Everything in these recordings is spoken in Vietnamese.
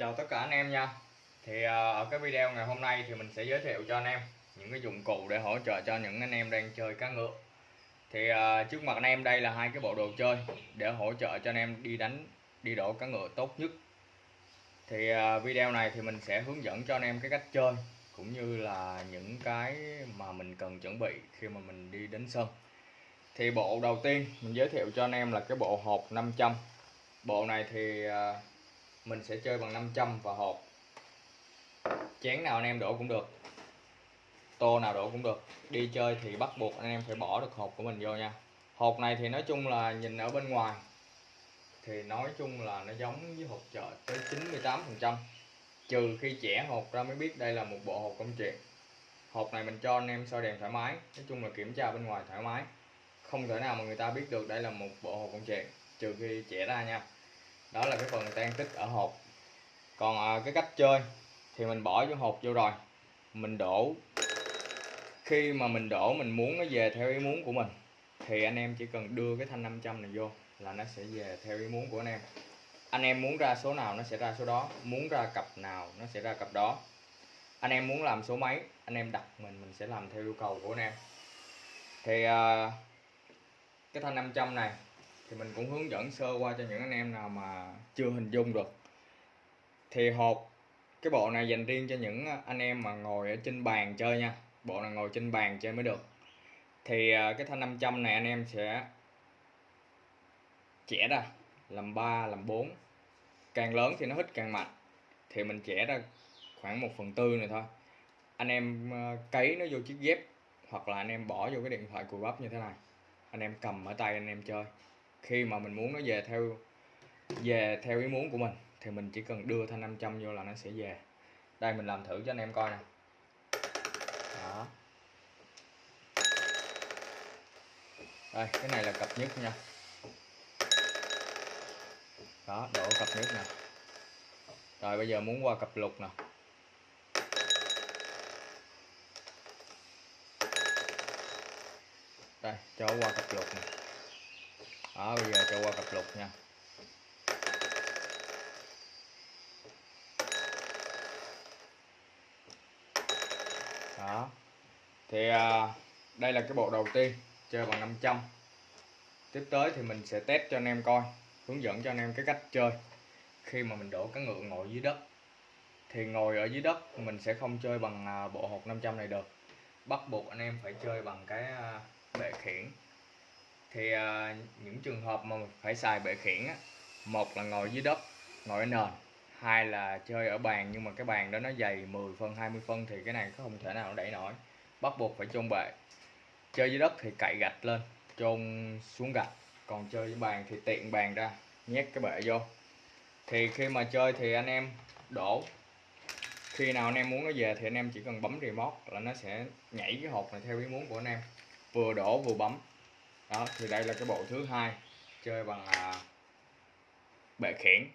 Chào tất cả anh em nha. Thì à, ở cái video ngày hôm nay thì mình sẽ giới thiệu cho anh em những cái dụng cụ để hỗ trợ cho những anh em đang chơi cá ngựa. Thì à, trước mặt anh em đây là hai cái bộ đồ chơi để hỗ trợ cho anh em đi đánh, đi đổ cá ngựa tốt nhất. Thì à, video này thì mình sẽ hướng dẫn cho anh em cái cách chơi cũng như là những cái mà mình cần chuẩn bị khi mà mình đi đến sân. Thì bộ đầu tiên mình giới thiệu cho anh em là cái bộ hộp 500 bộ này thì mình sẽ chơi bằng 500 và hộp. Chén nào anh em đổ cũng được. Tô nào đổ cũng được. Đi chơi thì bắt buộc anh em phải bỏ được hộp của mình vô nha. Hộp này thì nói chung là nhìn ở bên ngoài thì nói chung là nó giống với hộp chợ tới 98 phần trăm. Trừ khi trẻ hộp ra mới biết đây là một bộ hộp công chuyện. Hộp này mình cho anh em soi đèn thoải mái, nói chung là kiểm tra bên ngoài thoải mái. Không thể nào mà người ta biết được đây là một bộ hộp công chuyện, trừ khi trẻ ra nha đó là cái phần tan tích ở hộp. Còn à, cái cách chơi thì mình bỏ vô hộp vô rồi. Mình đổ. Khi mà mình đổ mình muốn nó về theo ý muốn của mình thì anh em chỉ cần đưa cái thanh 500 này vô là nó sẽ về theo ý muốn của anh em. Anh em muốn ra số nào nó sẽ ra số đó muốn ra cặp nào nó sẽ ra cặp đó. Anh em muốn làm số mấy anh em đặt mình mình sẽ làm theo yêu cầu của anh em. Thì à, cái thanh 500 này thì mình cũng hướng dẫn sơ qua cho những anh em nào mà chưa hình dung được. Thì hộp, cái bộ này dành riêng cho những anh em mà ngồi ở trên bàn chơi nha. Bộ này ngồi trên bàn chơi mới được. Thì à, cái thanh 500 này anh em sẽ chẻ ra, làm 3 làm 4 càng lớn thì nó hít càng mạnh. Thì mình chẻ ra khoảng 1 phần tư này thôi. Anh em à, cấy nó vô chiếc dép, hoặc là anh em bỏ vô cái điện thoại cùi bắp như thế này. Anh em cầm ở tay anh em chơi khi mà mình muốn nó về theo về theo ý muốn của mình, thì mình chỉ cần đưa thanh 500 vô là nó sẽ về. Đây, mình làm thử cho anh em coi nè. Đó. Đây, cái này là cặp nhất nha. Đó, đổ cặp nhất nè. Rồi, bây giờ muốn qua cặp lục nè. Đây, cho qua cặp lục nè đó bây giờ cho qua cặp lục nha. Đó. Thì à, đây là cái bộ đầu tiên chơi bằng 500 tiếp tới thì mình sẽ test cho anh em coi hướng dẫn cho anh em cái cách chơi. Khi mà mình đổ cá ngựa ngồi dưới đất thì ngồi ở dưới đất mình sẽ không chơi bằng à, bộ hột 500 này được. Bắt buộc anh em phải chơi bằng cái à, bệ khiển thì à, những trường hợp mà phải xài bệ khiển á một là ngồi dưới đất ngồi ở nền hai là chơi ở bàn nhưng mà cái bàn đó nó dày 10 phân 20 phân thì cái này không thể nào đẩy nổi. Bắt buộc phải chôn bệ. Chơi dưới đất thì cậy gạch lên chôn xuống gạch. Còn chơi với bàn thì tiện bàn ra nhét cái bệ vô. Thì khi mà chơi thì anh em đổ. Khi nào anh em muốn nó về thì anh em chỉ cần bấm remote là nó sẽ nhảy cái hộp này theo ý muốn của anh em. Vừa đổ vừa bấm đó thì đây là cái bộ thứ hai chơi bằng à, bệ khiển.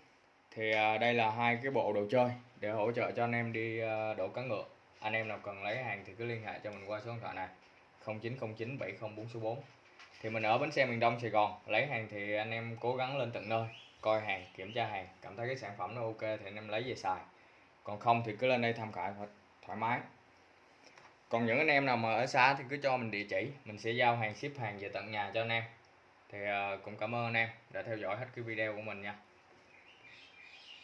Thì à, đây là hai cái bộ đồ chơi để hỗ trợ cho anh em đi à, đổ cá ngựa. Anh em nào cần lấy hàng thì cứ liên hệ cho mình qua số điện thoại này 0909 704 số 4 thì mình ở bến xe miền Đông Sài Gòn lấy hàng thì anh em cố gắng lên tận nơi coi hàng kiểm tra hàng cảm thấy cái sản phẩm nó ok thì anh em lấy về xài. Còn không thì cứ lên đây tham khảo thoải- thoải mái còn những anh em nào mà ở xa thì cứ cho mình địa chỉ, mình sẽ giao hàng, ship hàng về tận nhà cho anh em. Thì ờ, cũng cảm ơn anh em đã theo dõi hết cái video của mình nha.